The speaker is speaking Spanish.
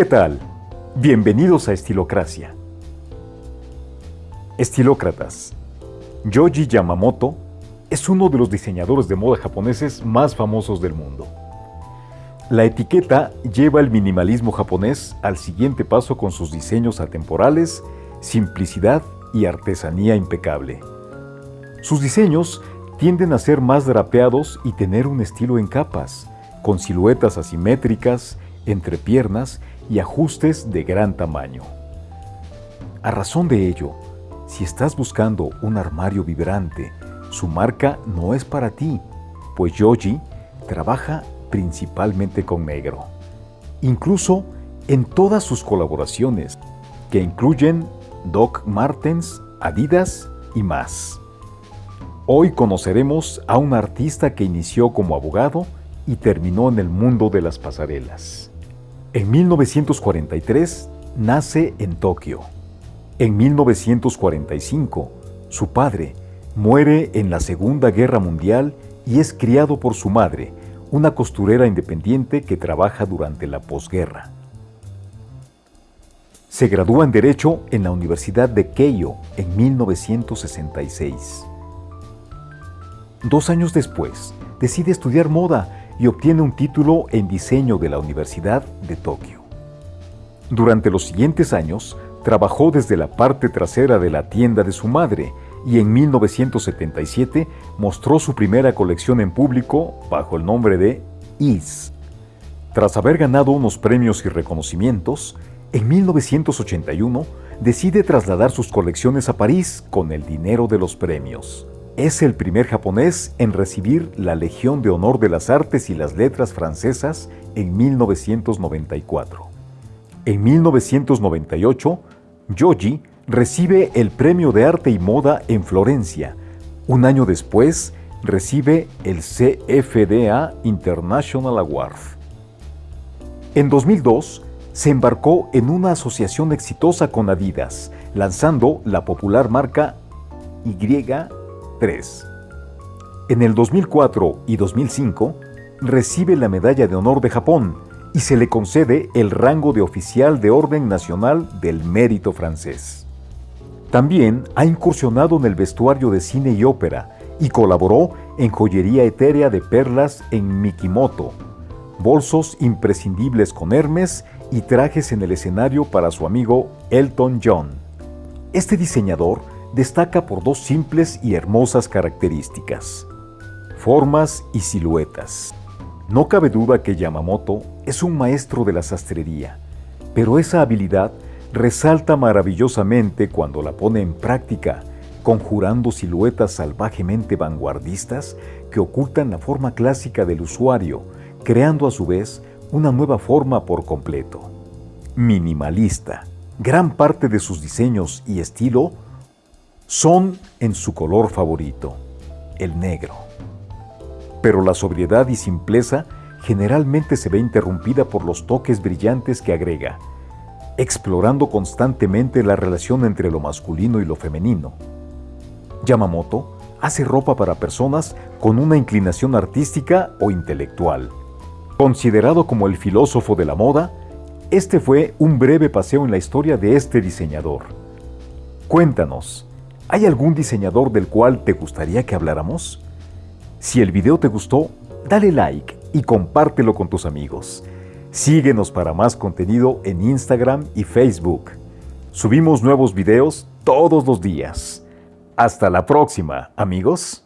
¿Qué tal? Bienvenidos a Estilocracia. Estilócratas. Yoji Yamamoto es uno de los diseñadores de moda japoneses más famosos del mundo. La etiqueta lleva el minimalismo japonés al siguiente paso con sus diseños atemporales, simplicidad y artesanía impecable. Sus diseños tienden a ser más drapeados y tener un estilo en capas, con siluetas asimétricas, entrepiernas y ajustes de gran tamaño. A razón de ello, si estás buscando un armario vibrante, su marca no es para ti, pues Yoji trabaja principalmente con negro. Incluso en todas sus colaboraciones, que incluyen Doc Martens, Adidas y más. Hoy conoceremos a un artista que inició como abogado y terminó en el mundo de las pasarelas. En 1943 nace en Tokio. En 1945, su padre muere en la Segunda Guerra Mundial y es criado por su madre, una costurera independiente que trabaja durante la posguerra. Se gradúa en Derecho en la Universidad de Keio en 1966. Dos años después, decide estudiar moda y obtiene un título en diseño de la Universidad de Tokio. Durante los siguientes años, trabajó desde la parte trasera de la tienda de su madre y en 1977 mostró su primera colección en público bajo el nombre de Is. Tras haber ganado unos premios y reconocimientos, en 1981 decide trasladar sus colecciones a París con el dinero de los premios. Es el primer japonés en recibir la Legión de Honor de las Artes y las Letras francesas en 1994. En 1998, Yoji recibe el Premio de Arte y Moda en Florencia. Un año después, recibe el CFDA International Award. En 2002, se embarcó en una asociación exitosa con Adidas, lanzando la popular marca En el 2004 y 2005 recibe la Medalla de Honor de Japón y se le concede el rango de oficial de Orden Nacional del Mérito francés. También ha incursionado en el vestuario de cine y ópera y colaboró en joyería etérea de perlas en Mikimoto, bolsos imprescindibles con Hermes y trajes en el escenario para su amigo Elton John. Este diseñador destaca por dos simples y hermosas características, formas y siluetas. No cabe duda que Yamamoto es un maestro de la sastrería, pero esa habilidad resalta maravillosamente cuando la pone en práctica, conjurando siluetas salvajemente vanguardistas que ocultan la forma clásica del usuario, creando a su vez una nueva forma por completo. Minimalista. Gran parte de sus diseños y estilo son en su color favorito, el negro. Pero la sobriedad y simpleza generalmente se ve interrumpida por los toques brillantes que agrega, explorando constantemente la relación entre lo masculino y lo femenino. Yamamoto hace ropa para personas con una inclinación artística o intelectual. Considerado como el filósofo de la moda, este fue un breve paseo en la historia de este diseñador. Cuéntanos, ¿Hay algún diseñador del cual te gustaría que habláramos? Si el video te gustó, dale like y compártelo con tus amigos. Síguenos para más contenido en Instagram y Facebook. Subimos nuevos videos todos los días. Hasta la próxima, amigos.